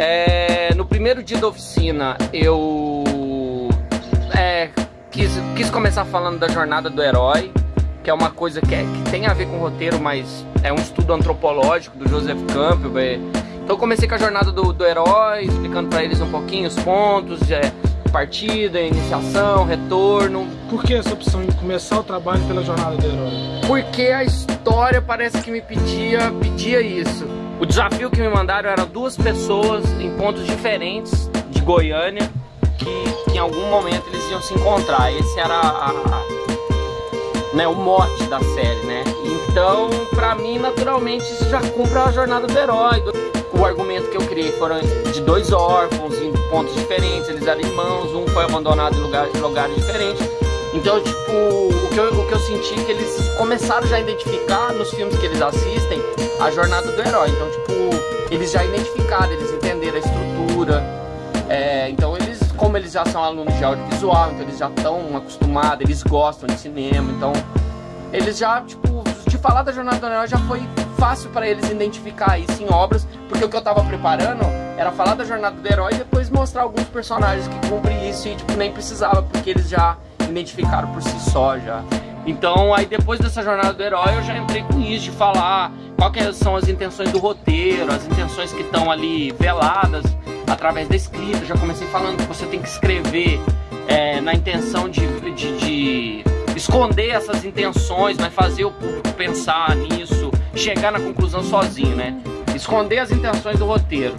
É, no primeiro dia da oficina, eu é, quis, quis começar falando da jornada do herói, que é uma coisa que, é, que tem a ver com o roteiro, mas é um estudo antropológico do Joseph Campbell. É. Então eu comecei com a jornada do, do herói, explicando para eles um pouquinho os pontos, é, partida, iniciação, retorno. Por que essa opção de começar o trabalho pela jornada do herói? Porque a história parece que me pedia, pedia isso. O desafio que me mandaram era duas pessoas em pontos diferentes de Goiânia que, que em algum momento eles iam se encontrar. Esse era a, a, né, o mote da série, né? Então, pra mim, naturalmente, isso já cumpre a jornada do herói. O argumento que eu criei foram de dois órfãos em pontos diferentes, eles eram irmãos, um foi abandonado em lugares, lugares diferentes. Então, tipo, o que, eu, o que eu senti é que eles começaram já a identificar nos filmes que eles assistem a jornada do herói. Então, tipo, eles já identificaram, eles entenderam a estrutura. É, então, eles, como eles já são alunos de audiovisual, então eles já estão acostumados, eles gostam de cinema, então eles já, tipo, de falar da jornada do herói já foi fácil para eles identificar isso em obras, porque o que eu tava preparando era falar da jornada do herói e depois mostrar alguns personagens que cumprem isso e, tipo, nem precisava, porque eles já identificaram por si só já. Então, aí depois dessa jornada do herói, eu já entrei com isso, de falar quais são as intenções do roteiro, as intenções que estão ali veladas através da escrita. Já comecei falando que você tem que escrever é, na intenção de, de, de, esconder essas intenções, mas fazer o público pensar nisso, chegar na conclusão sozinho, né? Esconder as intenções do roteiro.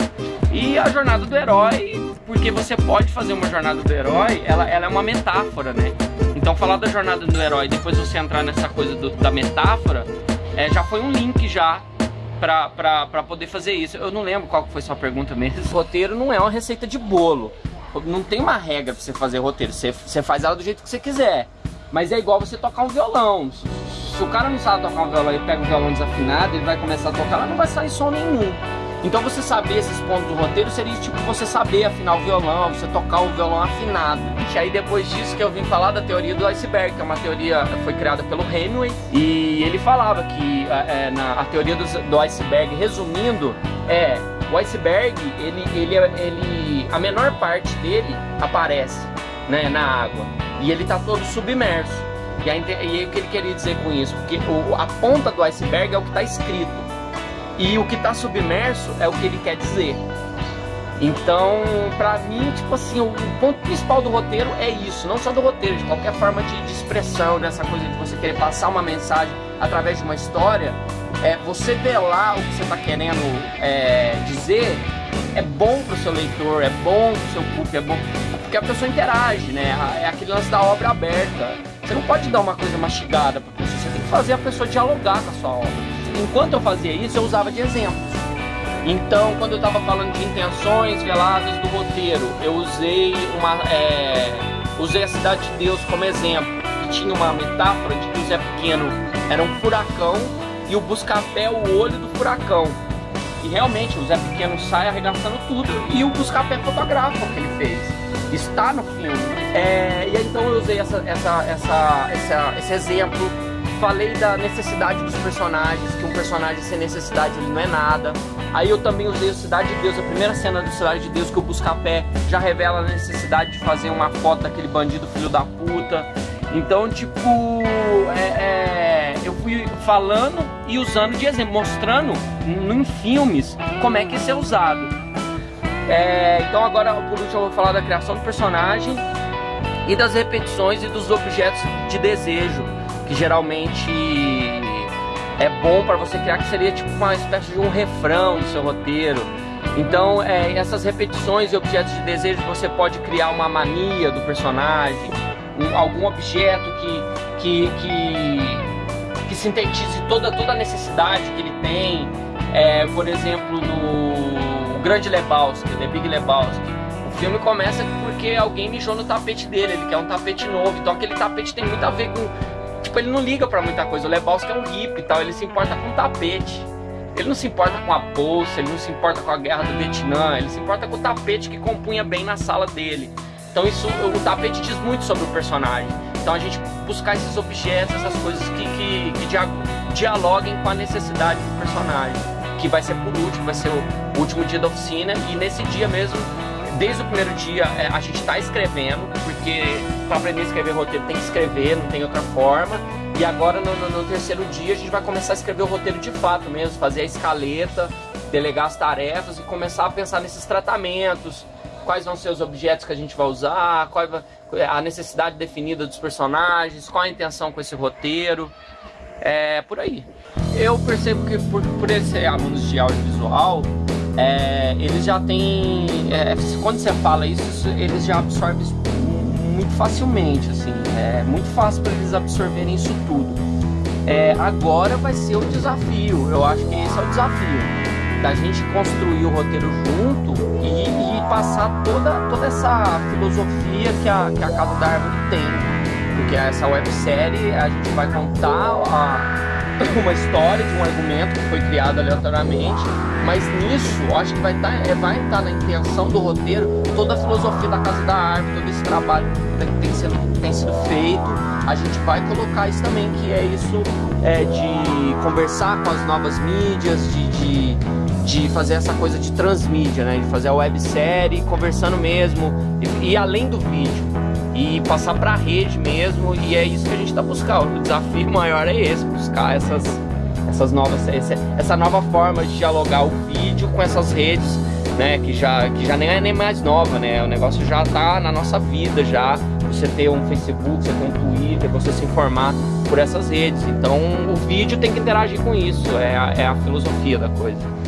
E a jornada do herói, porque você pode fazer uma jornada do herói, ela, ela é uma metáfora, né? Então falar da jornada do herói, depois você entrar nessa coisa do, da metáfora, é, já foi um link já pra, pra, pra poder fazer isso. Eu não lembro qual foi sua pergunta mesmo. Roteiro não é uma receita de bolo. Não tem uma regra pra você fazer roteiro. Você, você faz ela do jeito que você quiser. Mas é igual você tocar um violão. Se o cara não sabe tocar um violão e pega um violão desafinado, ele vai começar a tocar, lá não vai sair som nenhum. Então você saber esses pontos do roteiro seria tipo você saber afinar o violão, você tocar o violão afinado. E aí depois disso que eu vim falar da teoria do iceberg, que é uma teoria que foi criada pelo Hemingway, e ele falava que é, é na, a teoria do, do iceberg, resumindo, é o iceberg, ele, ele, ele, a menor parte dele aparece né, na água e ele está todo submerso. E aí, e aí o que ele queria dizer com isso? Porque o, a ponta do iceberg é o que está escrito. E o que está submerso é o que ele quer dizer. Então, pra mim, tipo assim, o ponto principal do roteiro é isso, não só do roteiro, de qualquer forma de, de expressão, dessa coisa de você querer passar uma mensagem através de uma história, é você velar o que você está querendo é, dizer é bom pro seu leitor, é bom pro seu público, é bom porque a pessoa interage, né? É aquele lance da obra aberta. Você não pode dar uma coisa mastigada pra pessoa, você tem que fazer a pessoa dialogar com a sua obra enquanto eu fazia isso, eu usava de exemplos. Então, quando eu estava falando de intenções veladas do roteiro, eu usei uma, é, usei a Cidade de Deus como exemplo. E tinha uma metáfora de que o Zé Pequeno era um furacão e o Buscapé o olho do furacão. E realmente o Zé Pequeno sai arregaçando tudo e o Buscapé fotografa o que ele fez. Está no filme. É, e então eu usei essa, essa, essa, essa, esse exemplo falei da necessidade dos personagens, que um personagem sem necessidade ele não é nada. Aí eu também usei o Cidade de Deus, a primeira cena do Cidade de Deus que o Buscapé já revela a necessidade de fazer uma foto daquele bandido filho da puta. Então, tipo, é, é, eu fui falando e usando de exemplo, mostrando em filmes como é que isso é usado. É, então agora, por último, eu vou falar da criação do personagem e das repetições e dos objetos de desejo que geralmente é bom para você criar, que seria tipo uma espécie de um refrão no seu roteiro. Então, é, essas repetições e objetos de desejo, você pode criar uma mania do personagem, um, algum objeto que, que, que, que, sintetize toda, toda a necessidade que ele tem. É, por exemplo, no Grande Lebowski, The Big Lebowski, o filme começa porque alguém mijou no tapete dele, ele quer um tapete novo, então aquele tapete tem muito a ver com Tipo, ele não liga para muita coisa. O Lebowski é um hippie e tal, ele se importa com tapete. Ele não se importa com a bolsa, ele não se importa com a guerra do Vietnã, ele se importa com o tapete que compunha bem na sala dele. Então isso, o tapete diz muito sobre o personagem. Então a gente buscar esses objetos, essas coisas que, que, que dialoguem com a necessidade do personagem. que vai ser por último, vai ser o último dia da oficina e nesse dia mesmo desde o primeiro dia é, a gente está escrevendo, porque para aprender a escrever roteiro tem que escrever, não tem outra forma. E agora no, no, no, terceiro dia a gente vai começar a escrever o roteiro de fato mesmo, fazer a escaleta, delegar as tarefas e começar a pensar nesses tratamentos, quais vão ser os objetos que a gente vai usar, qual a necessidade definida dos personagens, qual a intenção com esse roteiro. É por aí. Eu percebo que por, por eles alunos de audiovisual, é, eles já têm. É, quando você fala isso, eles já absorvem muito facilmente, assim. É muito fácil para eles absorverem isso tudo. É, agora vai ser o desafio, eu acho que esse é o desafio. Da gente construir o roteiro junto e, e passar toda, toda essa filosofia que a, que a Casa da Árvore tem. Porque essa websérie a gente vai contar a, uma história de um argumento que foi criado aleatoriamente, mas nisso acho que vai estar, tá, é, vai estar na intenção do roteiro toda a filosofia da Casa da Árvore, todo esse trabalho que tem sido, tem sido feito. A gente vai colocar isso também, que é isso é, de conversar com as novas mídias, de, de, de fazer essa coisa de transmídia, né? de fazer a websérie conversando mesmo, e, e além do vídeo e passar para a rede mesmo. E é isso que a gente está buscando. O desafio maior é esse, buscar essas, essas novas, essa nova forma de dialogar o vídeo com essas redes, né? Que já, que já nem é nem mais nova, né? O negócio já está na nossa vida já. Você ter um Facebook, você ter um Twitter, você se informar por essas redes. Então o vídeo tem que interagir com isso, é a, é a filosofia da coisa.